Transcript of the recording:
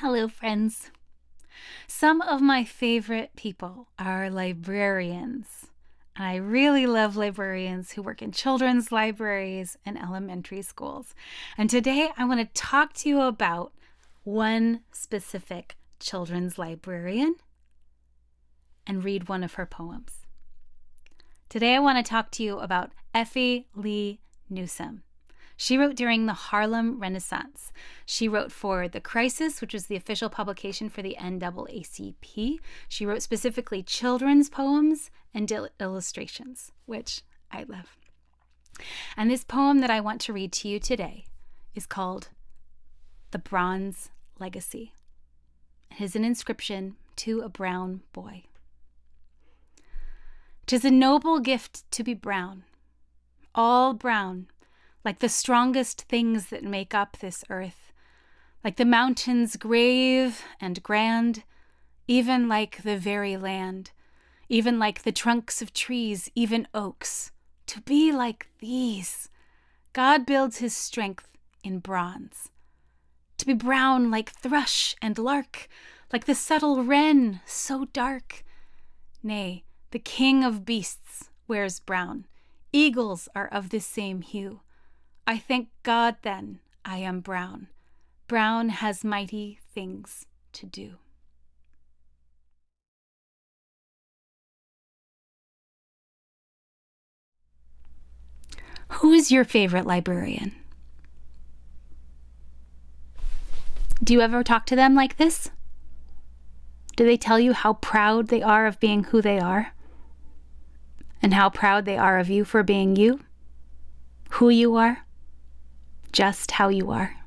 Hello, friends. Some of my favorite people are librarians. I really love librarians who work in children's libraries and elementary schools. And today I want to talk to you about one specific children's librarian and read one of her poems. Today I want to talk to you about Effie Lee Newsome. She wrote during the Harlem Renaissance. She wrote for The Crisis, which was the official publication for the NAACP. She wrote specifically children's poems and illustrations, which I love. And this poem that I want to read to you today is called The Bronze Legacy. It is an inscription to a brown boy. Tis a noble gift to be brown, all brown like the strongest things that make up this earth, like the mountains grave and grand, even like the very land, even like the trunks of trees, even oaks, to be like these. God builds his strength in bronze. To be brown like thrush and lark, like the subtle wren, so dark. Nay, the king of beasts wears brown. Eagles are of this same hue. I thank God then I am brown. Brown has mighty things to do. Who is your favorite librarian? Do you ever talk to them like this? Do they tell you how proud they are of being who they are? And how proud they are of you for being you? Who you are? Just how you are.